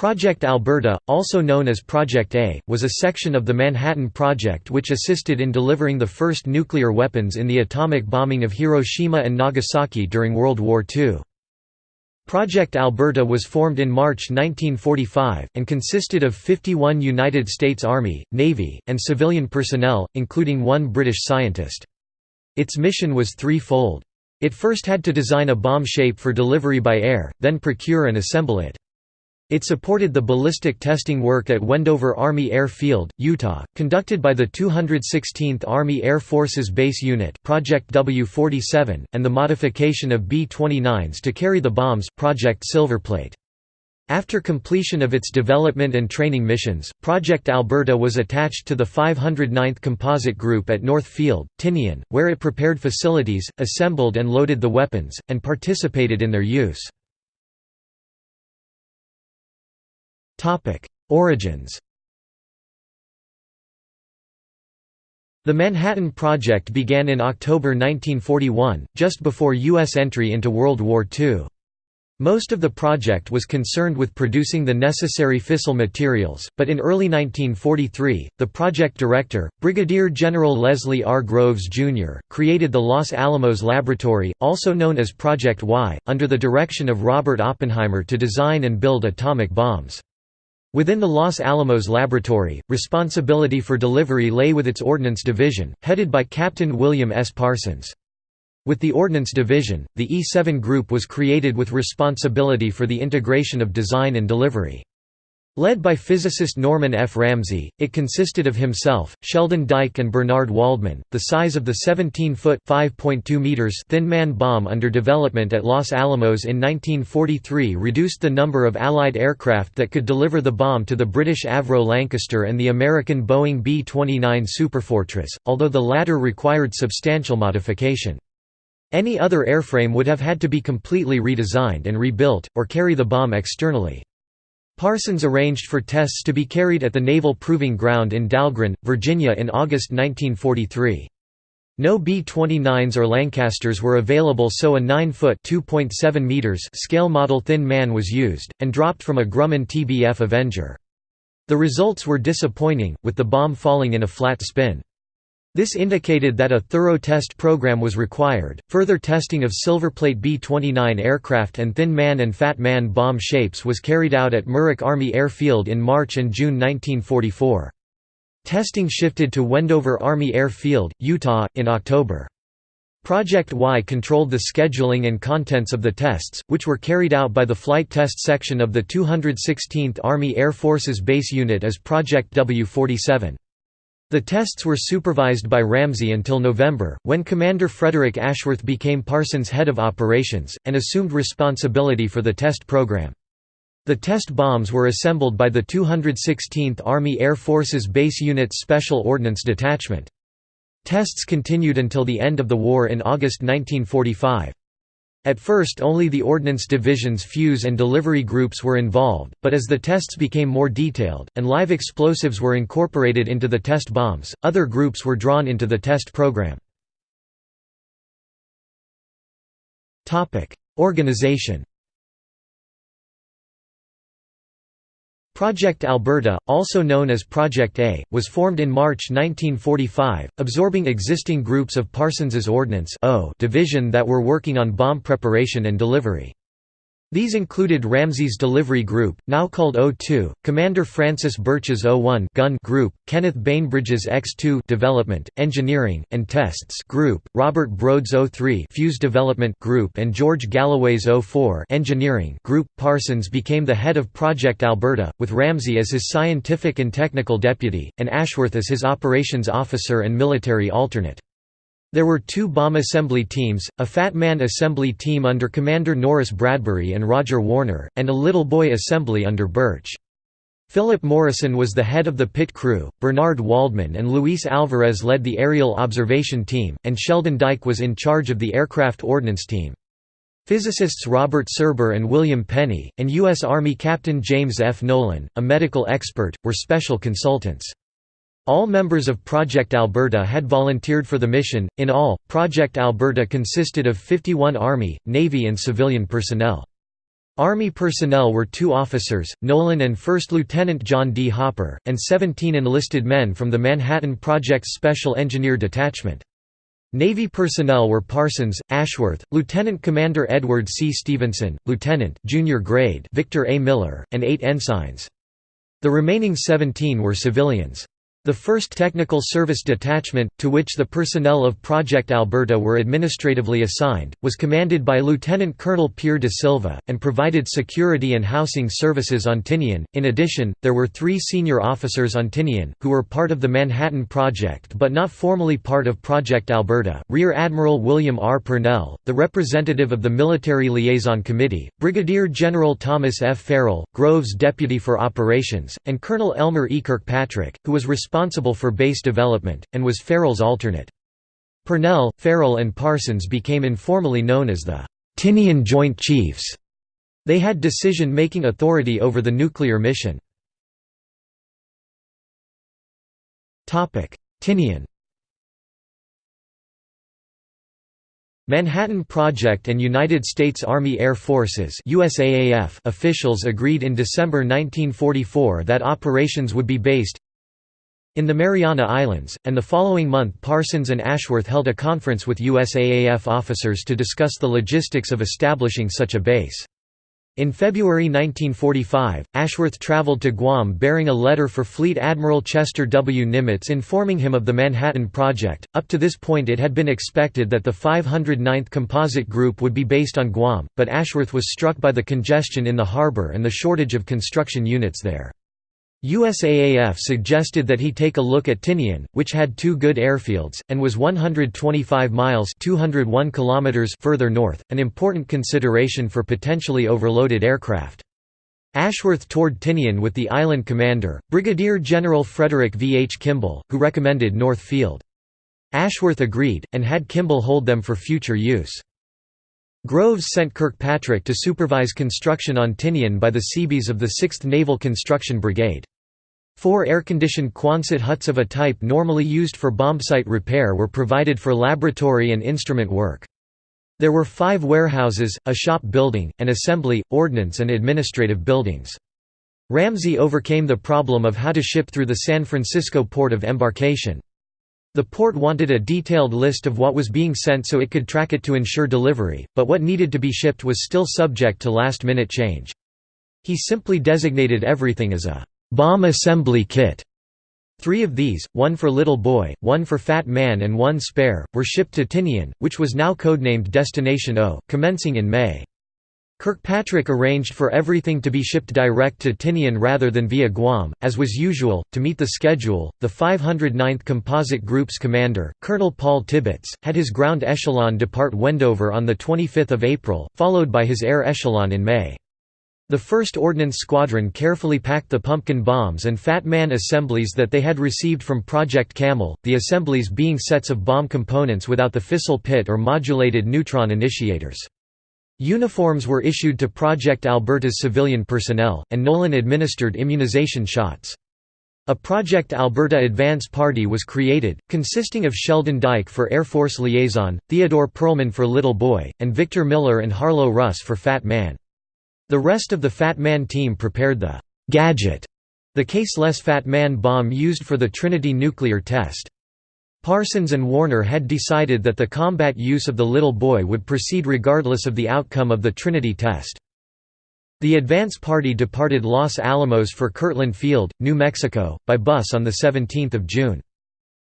Project Alberta, also known as Project A, was a section of the Manhattan Project which assisted in delivering the first nuclear weapons in the atomic bombing of Hiroshima and Nagasaki during World War II. Project Alberta was formed in March 1945, and consisted of 51 United States Army, Navy, and civilian personnel, including one British scientist. Its mission was threefold. It first had to design a bomb shape for delivery by air, then procure and assemble it. It supported the ballistic testing work at Wendover Army Air Field, Utah, conducted by the 216th Army Air Forces Base Unit Project W-47, and the modification of B-29s to carry the bombs Project Silverplate. After completion of its development and training missions, Project Alberta was attached to the 509th Composite Group at North Field, Tinian, where it prepared facilities, assembled and loaded the weapons, and participated in their use. Origins The Manhattan Project began in October 1941, just before U.S. entry into World War II. Most of the project was concerned with producing the necessary fissile materials, but in early 1943, the project director, Brigadier General Leslie R. Groves, Jr., created the Los Alamos Laboratory, also known as Project Y, under the direction of Robert Oppenheimer to design and build atomic bombs. Within the Los Alamos Laboratory, responsibility for delivery lay with its Ordnance Division, headed by Captain William S. Parsons. With the Ordnance Division, the E-7 Group was created with responsibility for the integration of design and delivery. Led by physicist Norman F. Ramsey, it consisted of himself, Sheldon Dike and Bernard Waldman. The size of the 17-foot (5.2 meters) Thin Man bomb under development at Los Alamos in 1943 reduced the number of Allied aircraft that could deliver the bomb to the British Avro Lancaster and the American Boeing B-29 Superfortress, although the latter required substantial modification. Any other airframe would have had to be completely redesigned and rebuilt, or carry the bomb externally. Parsons arranged for tests to be carried at the Naval Proving Ground in Dahlgren, Virginia in August 1943. No B-29s or Lancasters were available so a 9-foot scale model Thin Man was used, and dropped from a Grumman TBF Avenger. The results were disappointing, with the bomb falling in a flat spin. This indicated that a thorough test program was required. Further testing of Silverplate B 29 aircraft and Thin Man and Fat Man bomb shapes was carried out at Muroc Army Airfield in March and June 1944. Testing shifted to Wendover Army Airfield, Utah, in October. Project Y controlled the scheduling and contents of the tests, which were carried out by the Flight Test Section of the 216th Army Air Forces Base Unit as Project W-47. The tests were supervised by Ramsey until November, when Commander Frederick Ashworth became Parsons' head of operations, and assumed responsibility for the test program. The test bombs were assembled by the 216th Army Air Forces Base Unit's Special Ordnance Detachment. Tests continued until the end of the war in August 1945. At first only the Ordnance Division's fuse and delivery groups were involved, but as the tests became more detailed, and live explosives were incorporated into the test bombs, other groups were drawn into the test program. Organization Project Alberta, also known as Project A, was formed in March 1945, absorbing existing groups of Parsons's Ordnance division that were working on bomb preparation and delivery. These included Ramsey's Delivery Group, now called O2, Commander Francis Birch's O1 Gun Group, Kenneth Bainbridge's X2 Development, Engineering, and Tests Group, Robert Brode's O3 Fuse Development Group and George Galloway's O4 Engineering Group. Parsons became the head of Project Alberta, with Ramsey as his scientific and technical deputy, and Ashworth as his operations officer and military alternate. There were two bomb assembly teams, a Fat Man assembly team under Commander Norris Bradbury and Roger Warner, and a Little Boy assembly under Birch. Philip Morrison was the head of the pit crew, Bernard Waldman and Luis Alvarez led the aerial observation team, and Sheldon Dike was in charge of the aircraft ordnance team. Physicists Robert Serber and William Penney, and U.S. Army Captain James F. Nolan, a medical expert, were special consultants. All members of Project Alberta had volunteered for the mission. In all, Project Alberta consisted of 51 Army, Navy, and civilian personnel. Army personnel were two officers, Nolan and First Lieutenant John D. Hopper, and 17 enlisted men from the Manhattan Project's Special Engineer Detachment. Navy personnel were Parsons, Ashworth, Lieutenant Commander Edward C. Stevenson, Lieutenant junior grade Victor A. Miller, and eight ensigns. The remaining 17 were civilians. The 1st Technical Service Detachment, to which the personnel of Project Alberta were administratively assigned, was commanded by Lieutenant Colonel Pierre de Silva, and provided security and housing services on Tinian. In addition, there were three senior officers on Tinian, who were part of the Manhattan Project but not formally part of Project Alberta Rear Admiral William R. Purnell, the representative of the Military Liaison Committee, Brigadier General Thomas F. Farrell, Groves' deputy for operations, and Colonel Elmer E. Kirkpatrick, who was responsible responsible for base development, and was Farrell's alternate. Purnell, Farrell and Parsons became informally known as the Tinian Joint Chiefs. They had decision-making authority over the nuclear mission. Tinian Manhattan Project and United States Army Air Forces USAAF officials agreed in December 1944 that operations would be based in the Mariana Islands, and the following month Parsons and Ashworth held a conference with USAAF officers to discuss the logistics of establishing such a base. In February 1945, Ashworth traveled to Guam bearing a letter for Fleet Admiral Chester W. Nimitz informing him of the Manhattan Project. Up to this point, it had been expected that the 509th Composite Group would be based on Guam, but Ashworth was struck by the congestion in the harbor and the shortage of construction units there. USAAF suggested that he take a look at Tinian, which had two good airfields, and was 125 miles 201 kilometers further north, an important consideration for potentially overloaded aircraft. Ashworth toured Tinian with the island commander, Brigadier General Frederick V. H. Kimball, who recommended North Field. Ashworth agreed, and had Kimball hold them for future use. Groves sent Kirkpatrick to supervise construction on Tinian by the Seabees of the 6th Naval Construction Brigade. Four air-conditioned Quonset huts of a type normally used for bombsight repair were provided for laboratory and instrument work. There were five warehouses, a shop building, an assembly, ordnance and administrative buildings. Ramsey overcame the problem of how to ship through the San Francisco port of embarkation. The port wanted a detailed list of what was being sent so it could track it to ensure delivery, but what needed to be shipped was still subject to last-minute change. He simply designated everything as a «bomb assembly kit». Three of these, one for Little Boy, one for Fat Man and one spare, were shipped to Tinian, which was now codenamed Destination O, commencing in May. Kirkpatrick arranged for everything to be shipped direct to Tinian rather than via Guam, as was usual. To meet the schedule, the 509th Composite Group's commander, Colonel Paul Tibbets, had his ground echelon depart Wendover on 25 April, followed by his air echelon in May. The 1st Ordnance Squadron carefully packed the pumpkin bombs and Fat Man assemblies that they had received from Project Camel, the assemblies being sets of bomb components without the fissile pit or modulated neutron initiators. Uniforms were issued to Project Alberta's civilian personnel, and Nolan administered immunization shots. A Project Alberta Advance Party was created, consisting of Sheldon Dike for Air Force Liaison, Theodore Perlman for Little Boy, and Victor Miller and Harlow Russ for Fat Man. The rest of the Fat Man team prepared the «Gadget», the caseless Fat Man bomb used for the Trinity nuclear test. Parsons and Warner had decided that the combat use of the little boy would proceed regardless of the outcome of the Trinity test. The advance party departed Los Alamos for Kirtland Field, New Mexico, by bus on 17 June.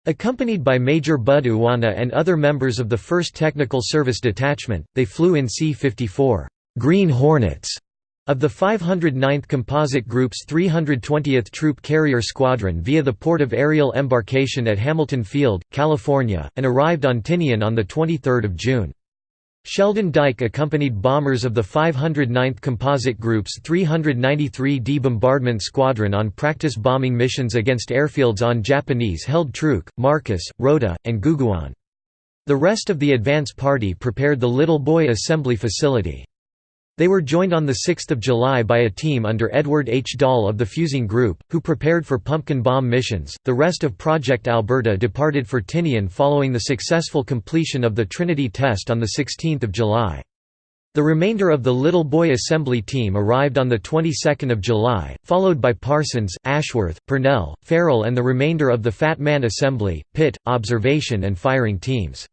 Accompanied by Major Bud Uanna and other members of the 1st Technical Service Detachment, they flew in C-54 Green Hornets of the 509th Composite Group's 320th Troop Carrier Squadron via the port of aerial embarkation at Hamilton Field, California, and arrived on Tinian on 23 June. Sheldon Dike accompanied bombers of the 509th Composite Group's 393d Bombardment Squadron on practice bombing missions against airfields on Japanese-held Truk, Marcus, Rota, and Guguan. The rest of the advance party prepared the Little Boy Assembly Facility. They were joined on 6 July by a team under Edward H. Doll of the Fusing Group, who prepared for pumpkin bomb missions. The rest of Project Alberta departed for Tinian following the successful completion of the Trinity test on 16 July. The remainder of the Little Boy Assembly team arrived on the 22nd of July, followed by Parsons, Ashworth, Purnell, Farrell and the remainder of the Fat Man Assembly, pit, observation and firing teams.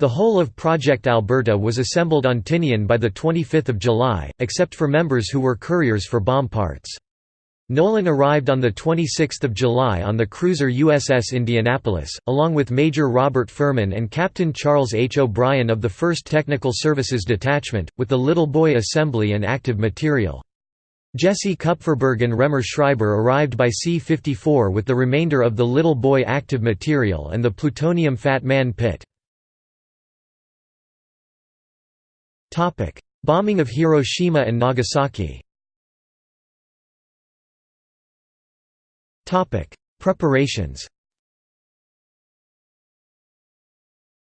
The whole of Project Alberta was assembled on Tinian by 25 July, except for members who were couriers for bomb parts. Nolan arrived on 26 July on the cruiser USS Indianapolis, along with Major Robert Furman and Captain Charles H. O'Brien of the 1st Technical Services Detachment, with the Little Boy Assembly and active material. Jesse Kupferberg and Raemer Schreiber arrived by C-54 with the remainder of the Little Boy active material and the plutonium Fat Man pit. Bombing of Hiroshima and Nagasaki. Topic: Preparations.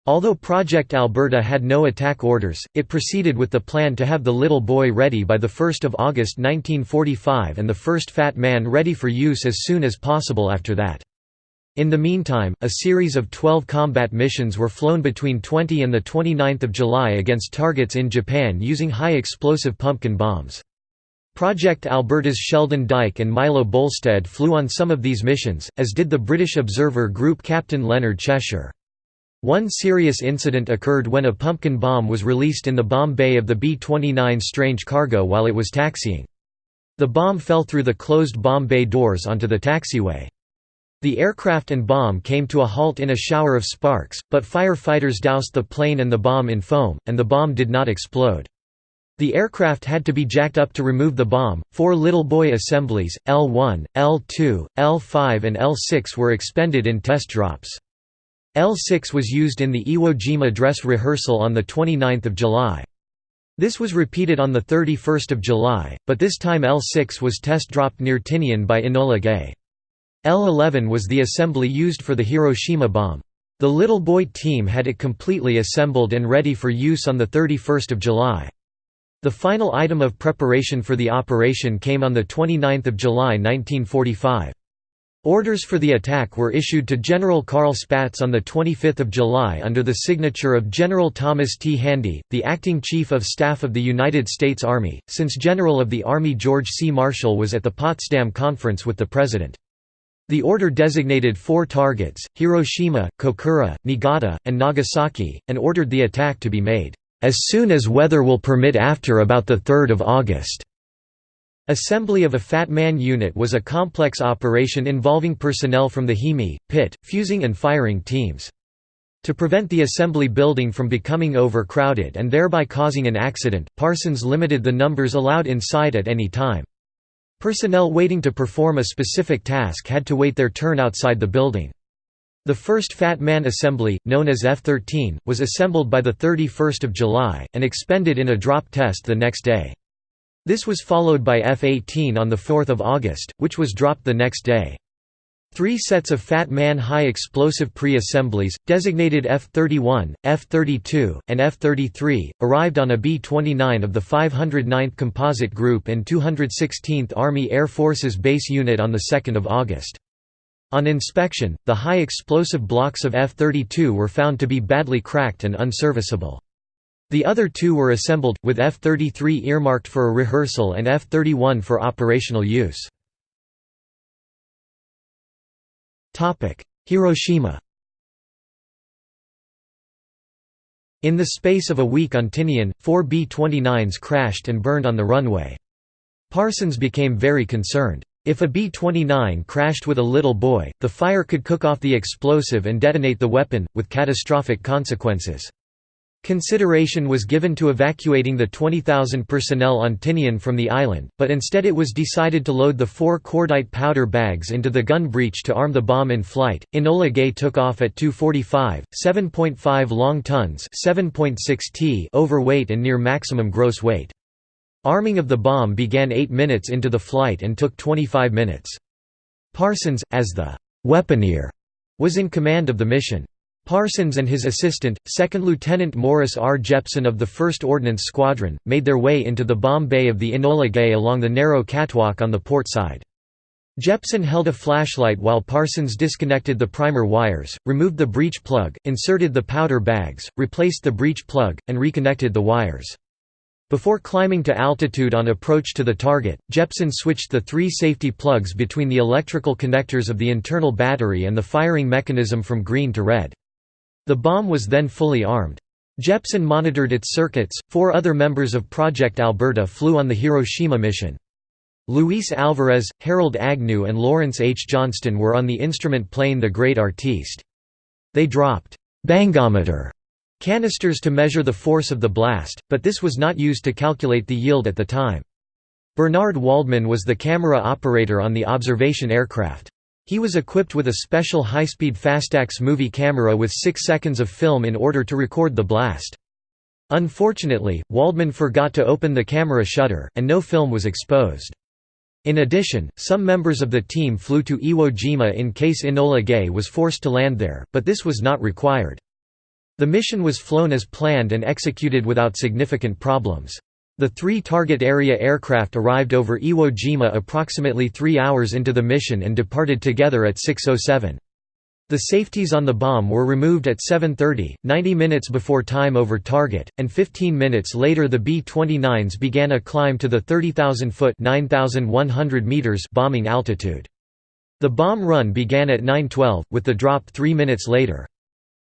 Although Project Alberta had no attack orders, it proceeded with the plan to have the Little Boy ready by 1 August 1945 and the first Fat Man ready for use as soon as possible after that. In the meantime, a series of 12 combat missions were flown between 20 and 29 July against targets in Japan using high-explosive pumpkin bombs. Project Alberta's Sheldon Dike and Milo Bolstad flew on some of these missions, as did the British observer group Captain Leonard Cheshire. One serious incident occurred when a pumpkin bomb was released in the bomb bay of the B-29 Strange Cargo while it was taxiing. The bomb fell through the closed bomb bay doors onto the taxiway. The aircraft and bomb came to a halt in a shower of sparks, but firefighters doused the plane and the bomb in foam, and the bomb did not explode. The aircraft had to be jacked up to remove the bomb. Four Little Boy assemblies, L1, L2, L5, and L6 were expended in test drops. L6 was used in the Iwo Jima dress rehearsal on 29 July. This was repeated on 31 July, but this time L6 was test dropped near Tinian by Enola Gay. L11 was the assembly used for the Hiroshima bomb. The Little Boy team had it completely assembled and ready for use on 31 July. The final item of preparation for the operation came on 29 July 1945. Orders for the attack were issued to General Carl Spaatz on 25 July under the signature of General Thomas T. Handy, the acting Chief of Staff of the United States Army, since General of the Army George C. Marshall was at the Potsdam Conference with the President. The order designated four targets, Hiroshima, Kokura, Niigata, and Nagasaki, and ordered the attack to be made as soon as weather will permit after about 3 August. Assembly of a Fat Man unit was a complex operation involving personnel from the HEME, pit, fusing and firing teams. To prevent the assembly building from becoming overcrowded and thereby causing an accident, Parsons limited the numbers allowed inside at any time. Personnel waiting to perform a specific task had to wait their turn outside the building. The first Fat Man assembly, known as F-13, was assembled by 31 July, and expended in a drop test the next day. This was followed by F-18 on 4 August, which was dropped the next day. Three sets of Fat Man high explosive pre-assemblies, designated F-31, F-32, and F-33, arrived on a B-29 of the 509th Composite Group and 216th Army Air Forces Base Unit on 2 August. On inspection, the high explosive blocks of F-32 were found to be badly cracked and unserviceable. The other two were assembled, with F-33 earmarked for a rehearsal and F-31 for operational use. Hiroshima In the space of a week on Tinian, four B-29s crashed and burned on the runway. Parsons became very concerned. If a B-29 crashed with a little boy, the fire could cook off the explosive and detonate the weapon, with catastrophic consequences. Consideration was given to evacuating the 20,000 personnel on Tinian from the island, but instead it was decided to load the four cordite powder bags into the gun breech to arm the bomb in flight. Enola Gay took off at 245, 7.5 long tons 7.6 t overweight and near maximum gross weight. Arming of the bomb began 8 minutes into the flight and took 25 minutes. Parsons, as the «weaponeer», was in command of the mission. Parsons and his assistant, 2nd Lieutenant Morris R. Jeppson of the 1st Ordnance Squadron, made their way into the bomb bay of the Enola Gay along the narrow catwalk on the port side. Jeppson held a flashlight while Parsons disconnected the primer wires, removed the breech plug, inserted the powder bags, replaced the breech plug, and reconnected the wires. Before climbing to altitude on approach to the target, Jeppson switched the three safety plugs between the electrical connectors of the internal battery and the firing mechanism from green to red. The bomb was then fully armed. Jeppson monitored its circuits. Four other members of Project Alberta flew on the Hiroshima mission. Luis Alvarez, Harold Agnew, and Lawrence H. Johnston were on the instrument plane The Great Artiste. They dropped bangometer canisters to measure the force of the blast, but this was not used to calculate the yield at the time. Bernard Waldman was the camera operator on the observation aircraft. He was equipped with a special high-speed Fastax movie camera with 6 seconds of film in order to record the blast. Unfortunately, Waldman forgot to open the camera shutter, and no film was exposed. In addition, some members of the team flew to Iwo Jima in case Enola Gay was forced to land there, but this was not required. The mission was flown as planned and executed without significant problems. The three target area aircraft arrived over Iwo Jima approximately three hours into the mission and departed together at 6.07. The safeties on the bomb were removed at 7.30, 90 minutes before time over target, and 15 minutes later the B-29s began a climb to the 30,000-foot bombing altitude. The bomb run began at 9.12, with the drop three minutes later.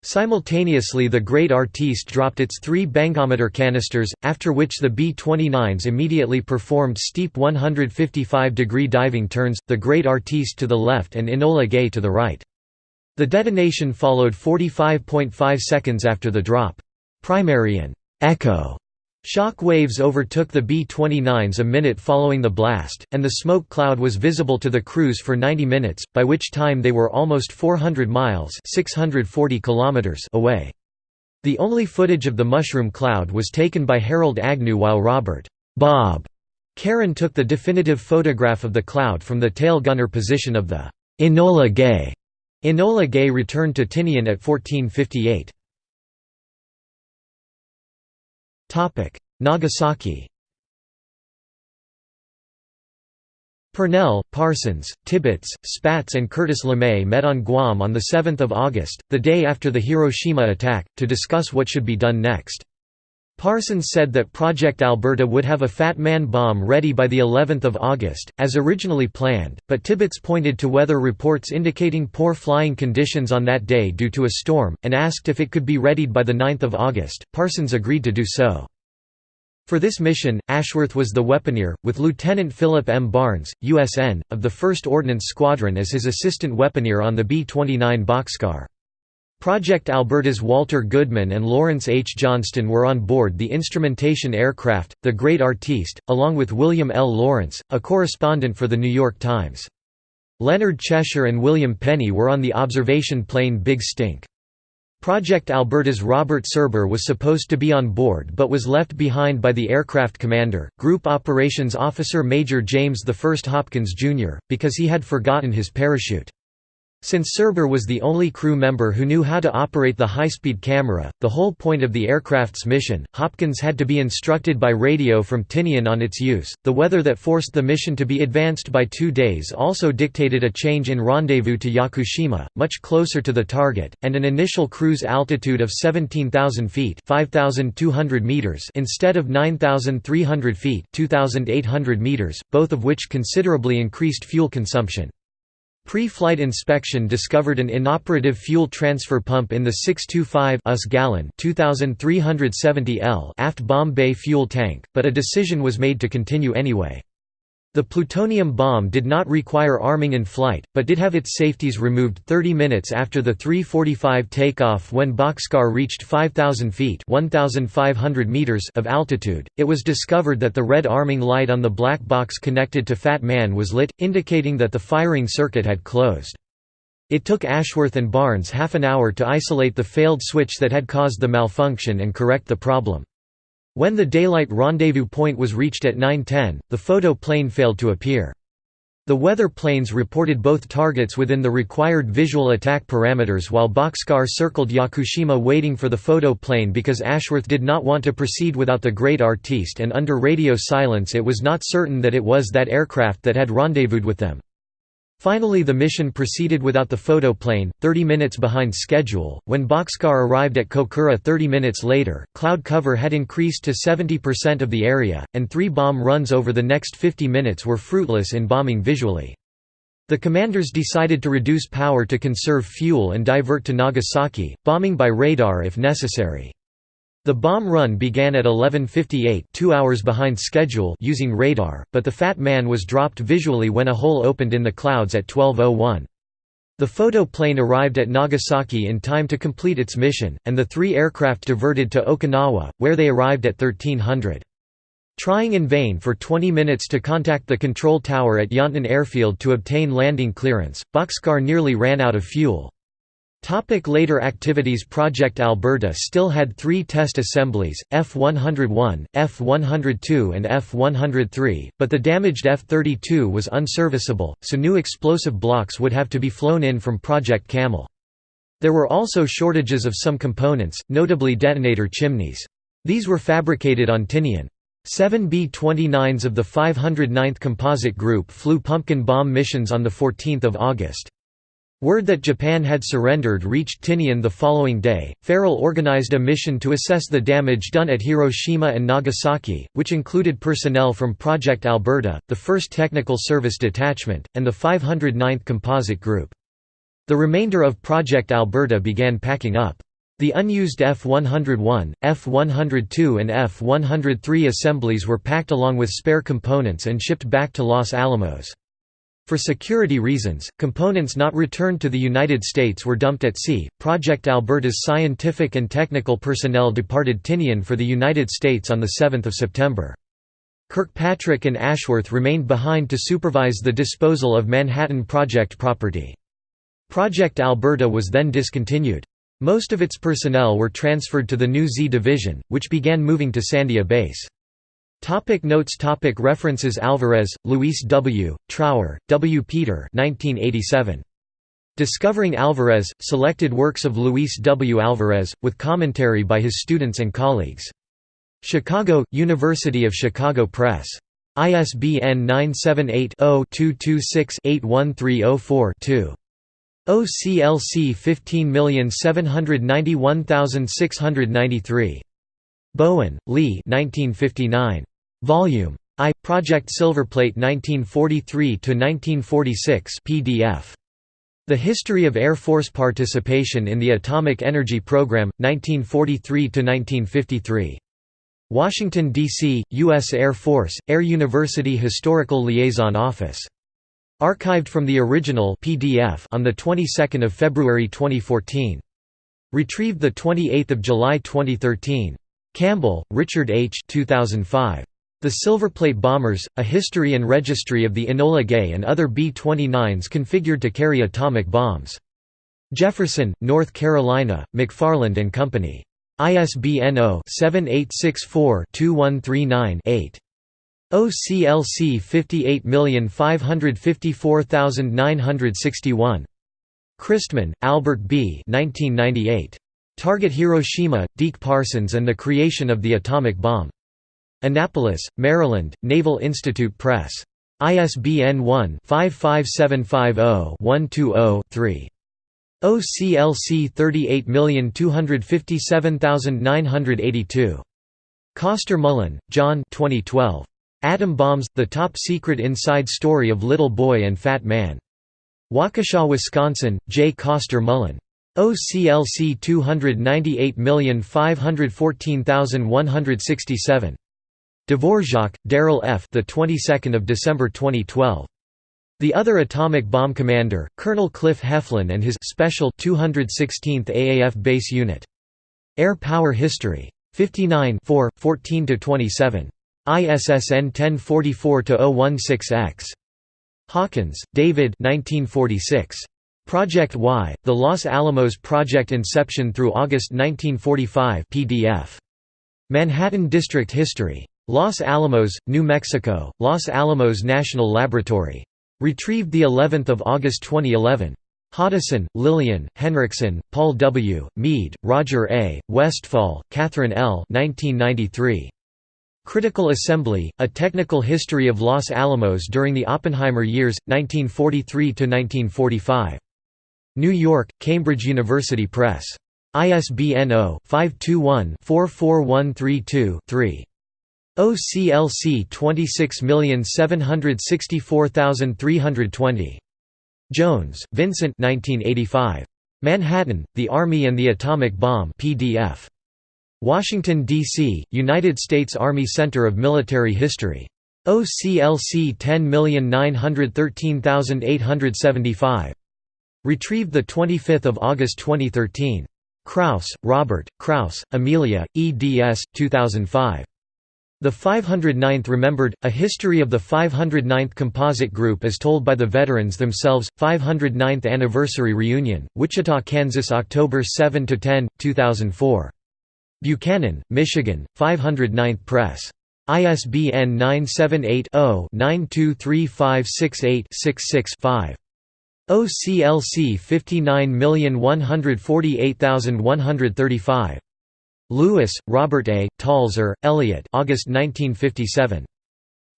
Simultaneously the Great Artiste dropped its three bangometer canisters, after which the B-29s immediately performed steep 155-degree diving turns, the Great Artiste to the left and Enola Gay to the right. The detonation followed 45.5 seconds after the drop. Primary and «echo» Shock waves overtook the B-29s a minute following the blast, and the smoke cloud was visible to the crews for 90 minutes, by which time they were almost 400 miles 640 kilometers away. The only footage of the mushroom cloud was taken by Harold Agnew while Robert Bob Caron took the definitive photograph of the cloud from the tail gunner position of the Enola Gay. Enola Gay returned to Tinian at 1458. Nagasaki Purnell, Parsons, Tibbets, Spaatz and Curtis LeMay met on Guam on 7 August, the day after the Hiroshima attack, to discuss what should be done next. Parsons said that Project Alberta would have a Fat Man bomb ready by the 11th of August, as originally planned, but Tibbets pointed to weather reports indicating poor flying conditions on that day due to a storm, and asked if it could be readied by the 9th of August. Parsons agreed to do so. For this mission, Ashworth was the weaponeer, with Lieutenant Philip M. Barnes, USN, of the 1st Ordnance Squadron as his assistant weaponeer on the B-29 Bockscar. Project Alberta's Walter Goodman and Lawrence H. Johnston were on board the instrumentation aircraft, the Great Artiste, along with William L. Lawrence, a correspondent for The New York Times. Leonard Cheshire and William Penney were on the observation plane Big Stink. Project Alberta's Robert Serber was supposed to be on board but was left behind by the aircraft commander, Group Operations Officer Major James I Hopkins, Jr., because he had forgotten his parachute. Since Serber was the only crew member who knew how to operate the high-speed camera, the whole point of the aircraft's mission, Hopkins had to be instructed by radio from Tinian on its use. The weather that forced the mission to be advanced by two days also dictated a change in rendezvous to Yakushima, much closer to the target, and an initial cruise altitude of 17,000 feet (5,200 meters) instead of 9,300 feet (2,800 meters), both of which considerably increased fuel consumption. Pre-flight inspection discovered an inoperative fuel transfer pump in the 625 US gallon 2370 L aft bomb bay fuel tank, but a decision was made to continue anyway. The plutonium bomb did not require arming in flight, but did have its safeties removed 30 minutes after the 345 takeoff when Bockscar reached 5,000 feet 1,500 meters of altitude. It was discovered that the red arming light on the black box connected to Fat Man was lit, indicating that the firing circuit had closed. It took Ashworth and Barnes half an hour to isolate the failed switch that had caused the malfunction and correct the problem. When the daylight rendezvous point was reached at 9.10, the photo plane failed to appear. The weather planes reported both targets within the required visual attack parameters while Bockscar circled Yakushima waiting for the photo plane because Ashworth did not want to proceed without the Great Artiste and under radio silence it was not certain that it was that aircraft that had rendezvoused with them. Finally the mission proceeded without the photoplane, 30 minutes behind schedule. When Bockscar arrived at Kokura 30 minutes later, cloud cover had increased to 70% of the area, and three bomb runs over the next 50 minutes were fruitless in bombing visually. The commanders decided to reduce power to conserve fuel and divert to Nagasaki, bombing by radar if necessary. The bomb run began at 11.58 two hours behind schedule using radar, but the Fat Man was dropped visually when a hole opened in the clouds at 12.01. The photo plane arrived at Nagasaki in time to complete its mission, and the three aircraft diverted to Okinawa, where they arrived at 1300. Trying in vain for 20 minutes to contact the control tower at Yontan Airfield to obtain landing clearance, Bockscar nearly ran out of fuel. Topic later activities Project Alberta still had three test assemblies, F-101, F-102 and F-103, but the damaged F-32 was unserviceable, so new explosive blocks would have to be flown in from Project Camel. There were also shortages of some components, notably detonator chimneys. These were fabricated on Tinian. Seven B-29s of the 509th Composite Group flew pumpkin bomb missions on 14 August. Word that Japan had surrendered reached Tinian the following day. Farrell organized a mission to assess the damage done at Hiroshima and Nagasaki, which included personnel from Project Alberta, the 1st Technical Service Detachment, and the 509th Composite Group. The remainder of Project Alberta began packing up. The unused F-101, F-102 and F-103 assemblies were packed along with spare components and shipped back to Los Alamos. For security reasons, components not returned to the United States were dumped at sea. Project Alberta's scientific and technical personnel departed Tinian for the United States on 7 September. Kirkpatrick and Ashworth remained behind to supervise the disposal of Manhattan Project property. Project Alberta was then discontinued. Most of its personnel were transferred to the new Z Division, which began moving to Sandia Base. Topic notes topic References Alvarez, Luis W., Trower, W. Peter 1987. Discovering Alvarez, Selected Works of Luis W. Alvarez, with commentary by his students and colleagues. Chicago, University of Chicago Press. ISBN 978-0-226-81304-2. OCLC 15791693. Bowen, Lee 1959. Volume I. Project Silverplate 1943 to 1946 PDF. The History of Air Force Participation in the Atomic Energy Program, 1943 to 1953 Washington, D.C., U.S. Air Force, Air University Historical Liaison Office. Archived from the original PDF on the 22nd of February 2014. Retrieved the 28th of July 2013. Campbell, Richard H. 2005. The Silverplate Bombers, A History and Registry of the Enola Gay and other B-29s configured to carry atomic bombs. Jefferson, North Carolina, McFarland and Company. ISBN 0-7864-2139-8. OCLC 58554961. Christman, Albert B. 1998. Target Hiroshima, Deke Parsons and the Creation of the Atomic Bomb. Annapolis, Maryland, Naval Institute Press. ISBN 1-55750-120-3. OCLC 38257982. Coster Mullen, John 2012. Atom Bombs – The Top Secret Inside Story of Little Boy and Fat Man. Waukesha, Wisconsin, J. Coster Mullen. OCLC 298514167. Dvorak, Darrell F. The 22nd of December 2012. The other atomic bomb commander, Colonel Cliff Heflin and his special 216th AAF base unit. Air Power History. 59 14 27. ISSN 1044-016-X. Hawkins, David 1946. Project Y, The Los Alamos Project Inception through August 1945 PDF. Manhattan District History. Los Alamos, New Mexico, Los Alamos National Laboratory. Retrieved the 11th of August 2011. Hoddeson, Lillian, Henriksen, Paul W., Mead, Roger A., Westfall, Catherine L. 1993. Critical Assembly, A Technical History of Los Alamos During the Oppenheimer Years, 1943–1945. New York, Cambridge University Press. ISBN 0-521-44132-3. OCLC 26764320. Jones, Vincent 1985. Manhattan, The Army and the Atomic Bomb PDF. Washington, D.C., United States Army Center of Military History. OCLC 10913875. Retrieved 25 August 2013. Kraus, Robert, Kraus, Amelia, eds. 2005. The 509th Remembered, A History of the 509th Composite Group as told by the veterans themselves, 509th Anniversary Reunion, Wichita, Kansas October 7–10, 2004. Buchanan, Michigan, 509th Press. ISBN 978 0 923568 5 OCLC 59148135. Lewis, Robert A., Talzer, Elliot August 1957.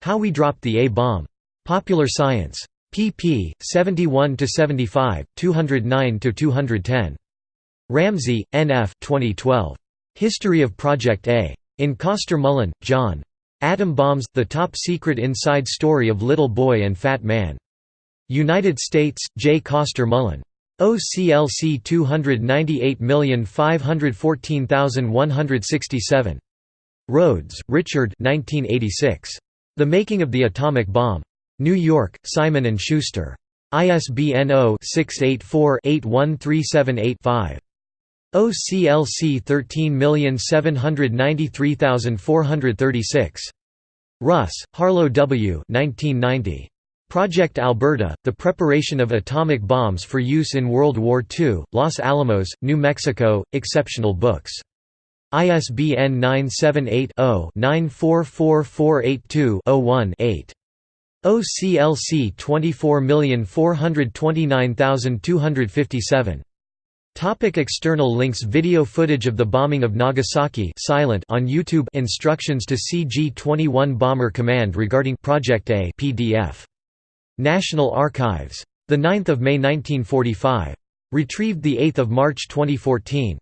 How We Dropped the A-Bomb. Popular Science. pp. 71–75, 209–210. Ramsey, N. F. 2012. History of Project A. In Coster Mullen, John. Atom Bombs – The Top Secret Inside Story of Little Boy and Fat Man. United States, J. Coster Mullen. OCLC 298514167. Rhodes, Richard 1986. The Making of the Atomic Bomb. New York, Simon & Schuster. ISBN 0-684-81378-5. OCLC 13793436. Russ, Harlow W. 1990. Project Alberta, The Preparation of Atomic Bombs for Use in World War II, Los Alamos, New Mexico, Exceptional Books. ISBN 978-0-944482-01-8. OCLC 24429257. Topic external links Video footage of the bombing of Nagasaki silent on YouTube Instructions to CG-21 Bomber Command regarding Project A PDF National Archives. 9 May 1945. Retrieved 8 March 2014.